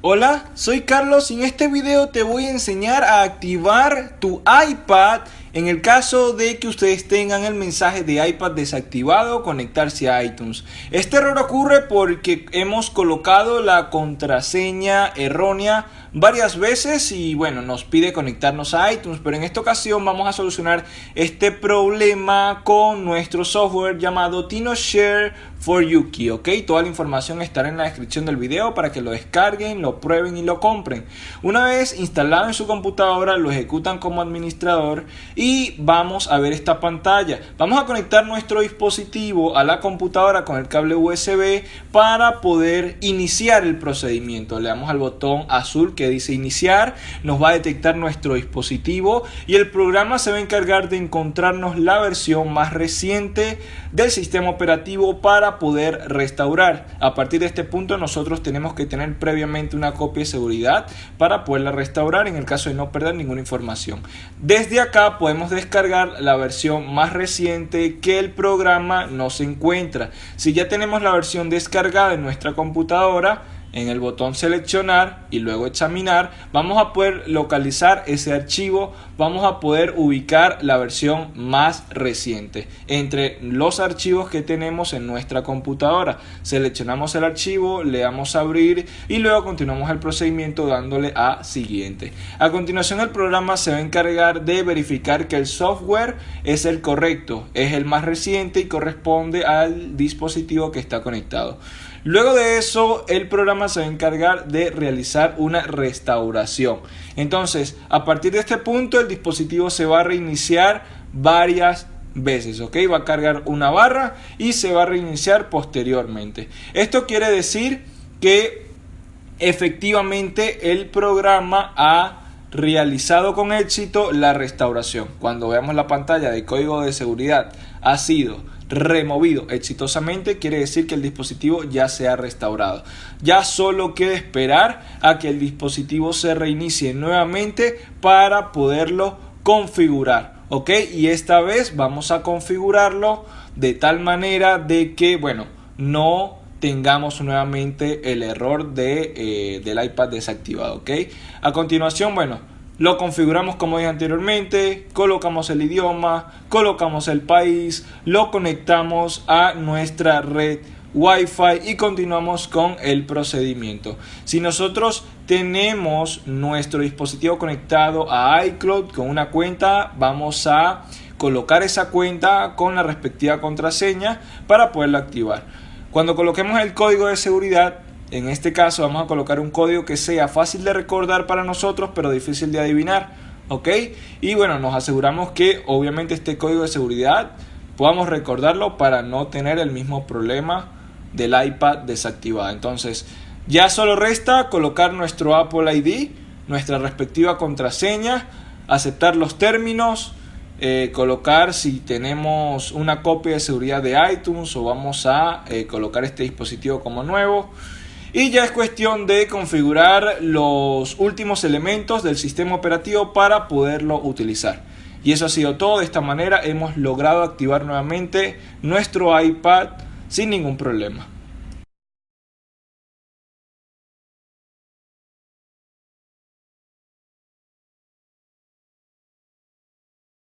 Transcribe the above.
Hola, soy Carlos y en este video te voy a enseñar a activar tu iPad en el caso de que ustedes tengan el mensaje de iPad desactivado, conectarse a iTunes. Este error ocurre porque hemos colocado la contraseña errónea varias veces y bueno, nos pide conectarnos a iTunes, pero en esta ocasión vamos a solucionar este problema con nuestro software llamado TinoShare for Yuki, ok, toda la información estará en la descripción del video para que lo descarguen, lo prueben y lo compren. Una vez instalado en su computadora, lo ejecutan como administrador y vamos a ver esta pantalla. Vamos a conectar nuestro dispositivo a la computadora con el cable USB para poder iniciar el procedimiento. Le damos al botón azul que dice iniciar, nos va a detectar nuestro dispositivo y el programa se va a encargar de encontrarnos la versión más reciente del sistema operativo para poder restaurar. A partir de este punto nosotros tenemos que tener previamente una copia de seguridad para poderla restaurar en el caso de no perder ninguna información. Desde acá podemos descargar la versión más reciente que el programa no se encuentra. Si ya tenemos la versión descargada en nuestra computadora, en el botón seleccionar y luego examinar vamos a poder localizar ese archivo vamos a poder ubicar la versión más reciente. Entre los archivos que tenemos en nuestra computadora seleccionamos el archivo le damos a abrir y luego continuamos el procedimiento dándole a siguiente. A continuación el programa se va a encargar de verificar que el software es el correcto es el más reciente y corresponde al dispositivo que está conectado Luego de eso, el programa se va a encargar de realizar una restauración. Entonces, a partir de este punto, el dispositivo se va a reiniciar varias veces, ¿ok? Va a cargar una barra y se va a reiniciar posteriormente. Esto quiere decir que efectivamente el programa ha realizado con éxito la restauración. Cuando veamos la pantalla de código de seguridad ha sido removido exitosamente, quiere decir que el dispositivo ya se ha restaurado. Ya solo queda esperar a que el dispositivo se reinicie nuevamente para poderlo configurar. ¿Ok? Y esta vez vamos a configurarlo de tal manera de que, bueno, no tengamos nuevamente el error de, eh, del iPad desactivado. ¿Ok? A continuación, bueno, lo configuramos como dije anteriormente, colocamos el idioma, colocamos el país, lo conectamos a nuestra red Wi-Fi y continuamos con el procedimiento. Si nosotros tenemos nuestro dispositivo conectado a iCloud con una cuenta, vamos a colocar esa cuenta con la respectiva contraseña para poderla activar. Cuando coloquemos el código de seguridad, en este caso vamos a colocar un código que sea fácil de recordar para nosotros, pero difícil de adivinar. ¿Ok? Y bueno, nos aseguramos que obviamente este código de seguridad podamos recordarlo para no tener el mismo problema del iPad desactivado. Entonces, ya solo resta colocar nuestro Apple ID, nuestra respectiva contraseña, aceptar los términos, eh, colocar si tenemos una copia de seguridad de iTunes o vamos a eh, colocar este dispositivo como nuevo. Y ya es cuestión de configurar los últimos elementos del sistema operativo para poderlo utilizar. Y eso ha sido todo. De esta manera hemos logrado activar nuevamente nuestro iPad sin ningún problema.